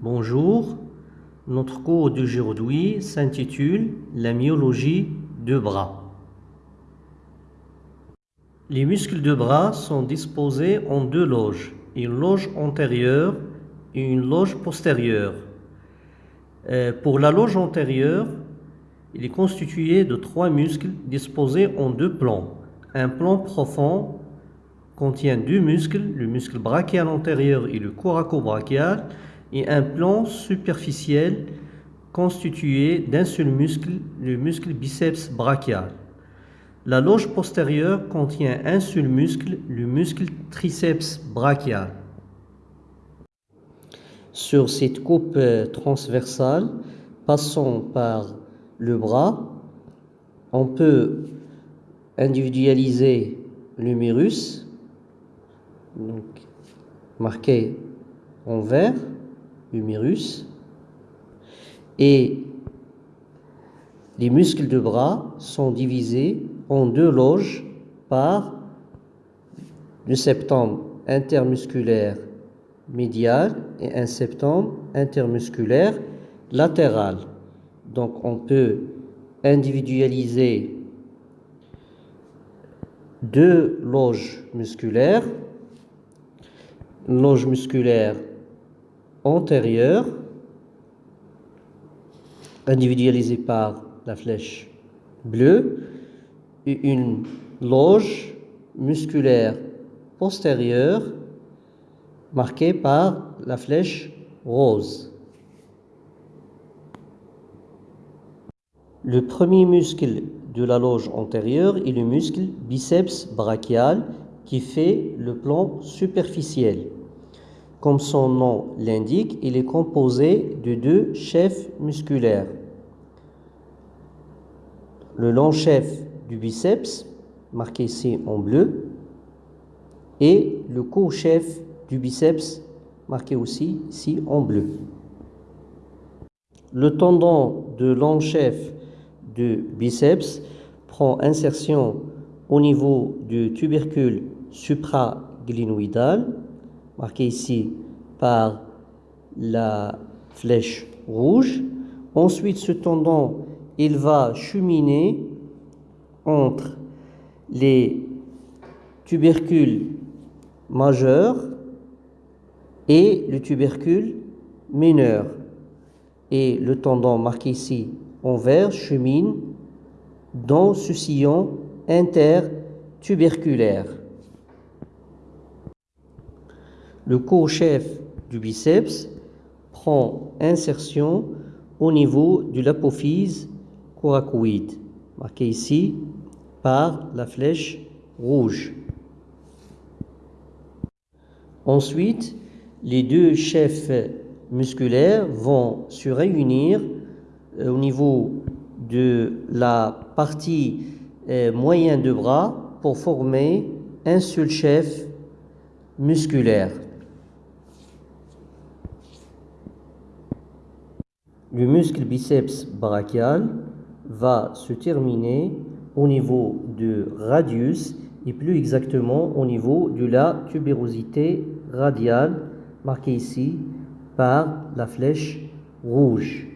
Bonjour, notre cours d'aujourd'hui s'intitule La myologie de bras. Les muscles de bras sont disposés en deux loges, une loge antérieure et une loge postérieure. Euh, pour la loge antérieure, il est constitué de trois muscles disposés en deux plans. Un plan profond contient deux muscles, le muscle brachial antérieur et le coracobrachial, et un plan superficiel constitué d'un seul muscle, le muscle biceps brachial. La loge postérieure contient un seul muscle, le muscle triceps brachial. Sur cette coupe euh, transversale, passant par le bras, on peut individualiser l'humérus, marqué en vert, humérus et les muscles de bras sont divisés en deux loges par le septum intermusculaire médial et un septum intermusculaire latéral. Donc on peut individualiser deux loges musculaires, loge musculaire antérieure, individualisée par la flèche bleue, et une loge musculaire postérieure marquée par la flèche rose. Le premier muscle de la loge antérieure est le muscle biceps brachial qui fait le plan superficiel. Comme son nom l'indique, il est composé de deux chefs musculaires. Le long chef du biceps, marqué ici en bleu, et le court chef du biceps, marqué aussi ici en bleu. Le tendon de long chef du biceps prend insertion au niveau du tubercule supraglinoïdal marqué ici par la flèche rouge. Ensuite, ce tendon, il va cheminer entre les tubercules majeurs et le tubercule mineur. Et le tendon marqué ici en vert chemine dans ce sillon intertuberculaire. Le co-chef du biceps prend insertion au niveau de l'apophyse coracoïde, marqué ici par la flèche rouge. Ensuite, les deux chefs musculaires vont se réunir euh, au niveau de la partie euh, moyenne de bras pour former un seul chef musculaire. Le muscle biceps brachial va se terminer au niveau du radius et plus exactement au niveau de la tubérosité radiale marquée ici par la flèche rouge.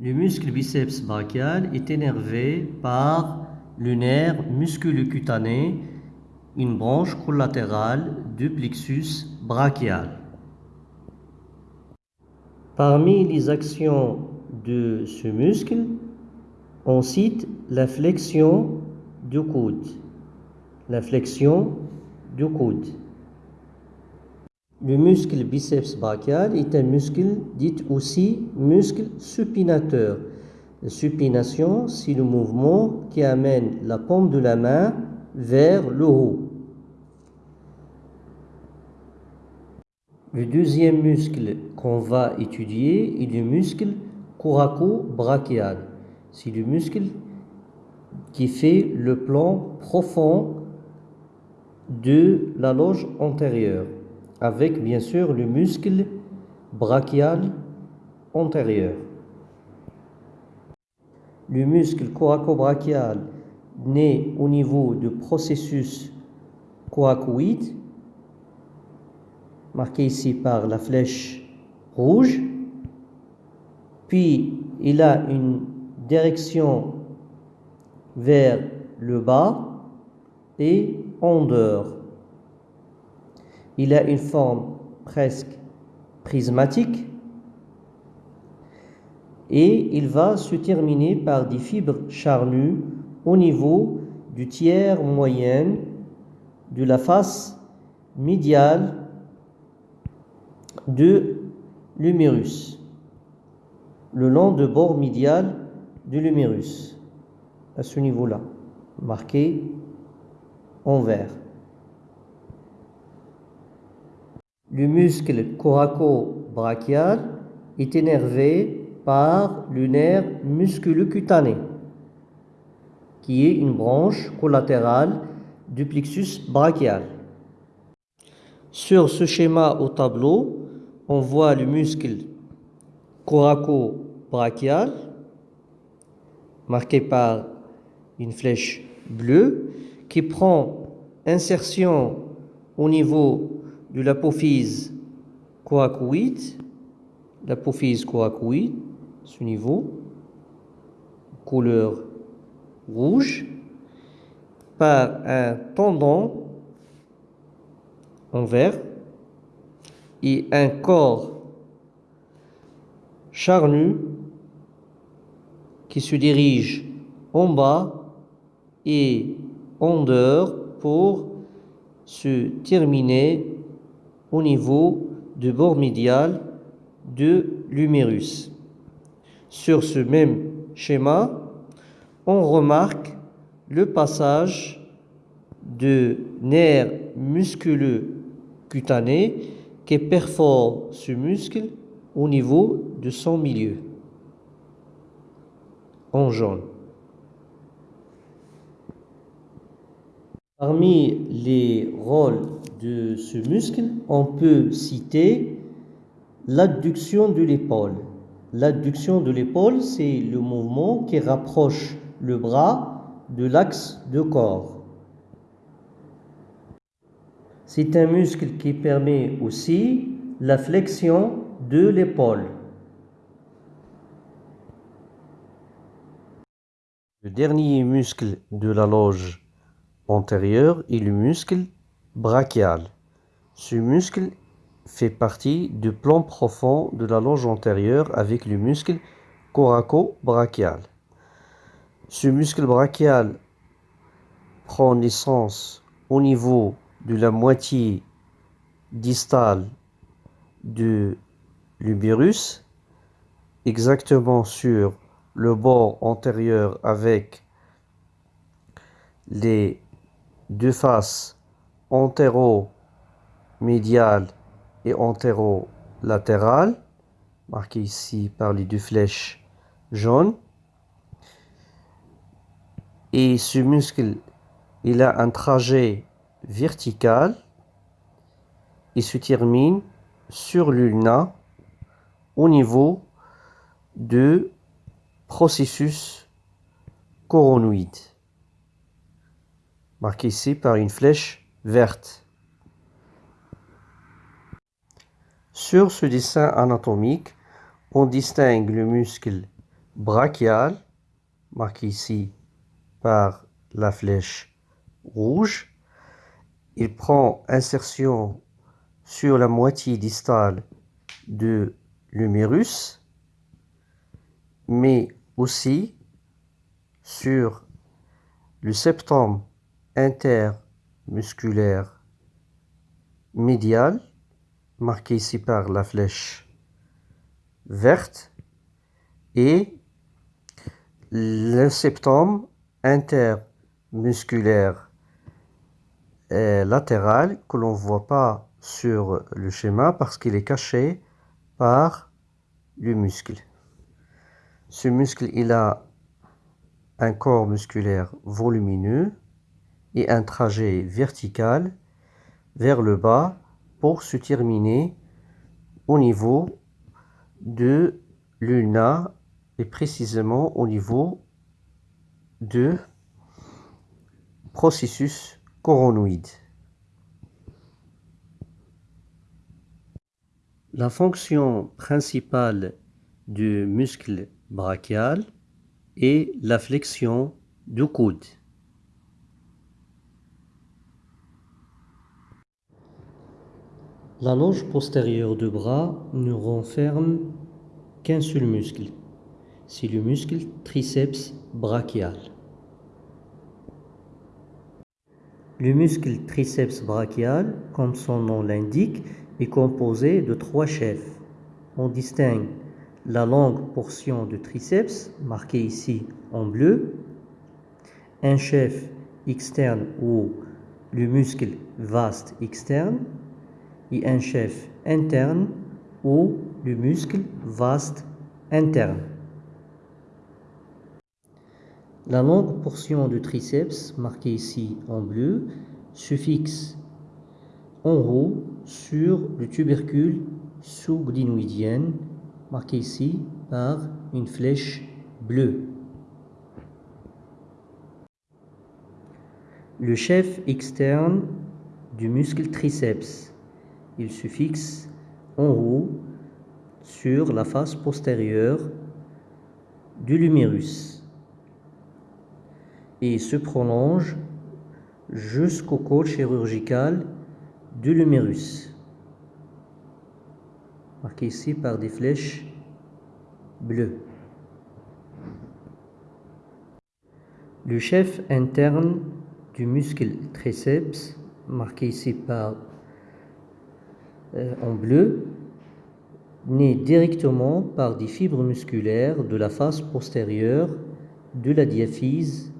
Le muscle biceps brachial est énervé par le nerf musculocutané, une branche collatérale du plexus brachial. Parmi les actions de ce muscle, on cite la flexion du coude. La flexion du coude. Le muscle biceps brachial est un muscle dit aussi muscle supinateur. La supination, c'est le mouvement qui amène la paume de la main vers le haut. Le deuxième muscle qu'on va étudier est le muscle coraco-brachial. C'est le muscle qui fait le plan profond de la loge antérieure, avec bien sûr le muscle brachial antérieur. Le muscle coraco-brachial naît au niveau du processus coracoïde marqué ici par la flèche rouge, puis il a une direction vers le bas et en dehors. Il a une forme presque prismatique et il va se terminer par des fibres charnues au niveau du tiers moyen de la face médiale de l'humérus, le long de bord médial de l'humérus, à ce niveau-là, marqué en vert. Le muscle coraco-brachial est énervé par le nerf musculocutané, qui est une branche collatérale du plexus brachial. Sur ce schéma au tableau, on voit le muscle coraco-brachial, marqué par une flèche bleue, qui prend insertion au niveau de l'apophyse coracoïde, l'apophyse coracoïde, ce niveau, couleur rouge, par un tendon en vert et un corps charnu qui se dirige en bas et en dehors pour se terminer au niveau du bord médial de l'humérus. Sur ce même schéma, on remarque le passage de nerfs musculeux cutanés qui perfore ce muscle au niveau de son milieu, en jaune. Parmi les rôles de ce muscle, on peut citer l'adduction de l'épaule. L'adduction de l'épaule, c'est le mouvement qui rapproche le bras de l'axe de corps. C'est un muscle qui permet aussi la flexion de l'épaule. Le dernier muscle de la loge antérieure est le muscle brachial. Ce muscle fait partie du plan profond de la loge antérieure avec le muscle coraco-brachial. Ce muscle brachial prend naissance au niveau de la moitié distale de l'ubérus, exactement sur le bord antérieur avec les deux faces antéro-médiales et antéro-latérales, marquées ici par les deux flèches jaunes. Et ce muscle, il a un trajet vertical et se termine sur l'ulna au niveau de processus coronoïde, marqué ici par une flèche verte. Sur ce dessin anatomique, on distingue le muscle brachial, marqué ici par la flèche rouge. Il prend insertion sur la moitié distale de l'humérus, mais aussi sur le septum intermusculaire médial, marqué ici par la flèche verte, et le septum intermusculaire latéral que l'on ne voit pas sur le schéma parce qu'il est caché par le muscle. Ce muscle, il a un corps musculaire volumineux et un trajet vertical vers le bas pour se terminer au niveau de l'ulna et précisément au niveau de processus La fonction principale du muscle brachial est la flexion du coude. La loge postérieure du bras ne renferme qu'un seul muscle. C'est le muscle triceps brachial. Le muscle triceps brachial, comme son nom l'indique, est composé de trois chefs. On distingue la longue portion du triceps, marquée ici en bleu, un chef externe ou le muscle vaste externe, et un chef interne ou le muscle vaste interne. La longue portion du triceps, marquée ici en bleu, se fixe en haut sur le tubercule sous-glynoïdien, marqué ici par une flèche bleue. Le chef externe du muscle triceps, il se fixe en haut sur la face postérieure du lumérus et se prolonge jusqu'au col chirurgical du lumérus, marqué ici par des flèches bleues. Le chef interne du muscle triceps, marqué ici par euh, en bleu, naît directement par des fibres musculaires de la face postérieure de la diaphyse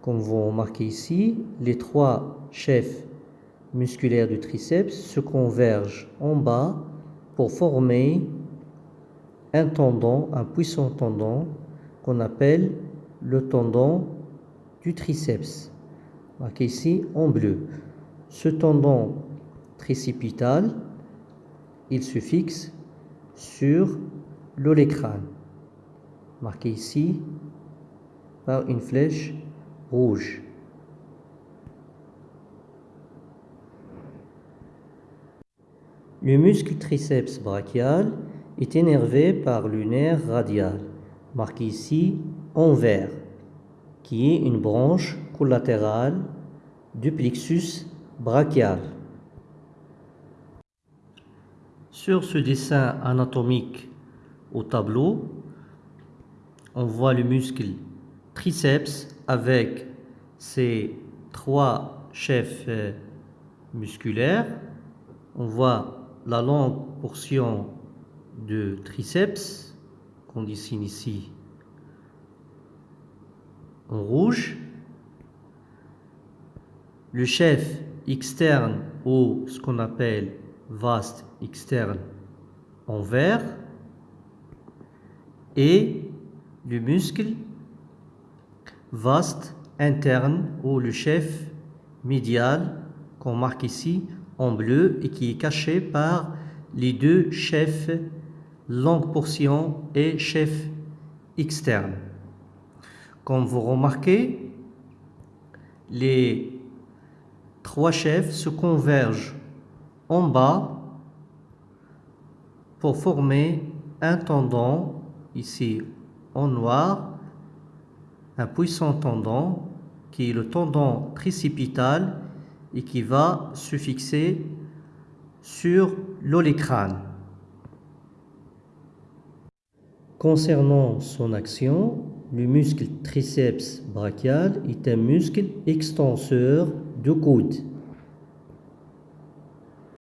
Comme vous remarquez ici, les trois chefs musculaires du triceps se convergent en bas pour former un tendon, un puissant tendon qu'on appelle le tendon du triceps, marqué ici en bleu. Ce tendon tricipital, il se fixe sur l'olécrane, marqué ici par une flèche rouge. Le muscle triceps brachial est énervé par le nerf radial, marqué ici en vert, qui est une branche collatérale du plexus brachial. Sur ce dessin anatomique au tableau, on voit le muscle triceps avec ses trois chefs euh, musculaires. On voit la longue portion de triceps qu'on dessine ici en rouge. Le chef externe ou ce qu'on appelle vaste externe en vert et le muscle vaste interne ou le chef médial qu'on marque ici en bleu et qui est caché par les deux chefs longue portion et chef externe. Comme vous remarquez, les trois chefs se convergent en bas pour former un tendon ici en noir un puissant tendon qui est le tendon tricipital et qui va se fixer sur l'olécrane. Concernant son action, le muscle triceps brachial est un muscle extenseur du coude.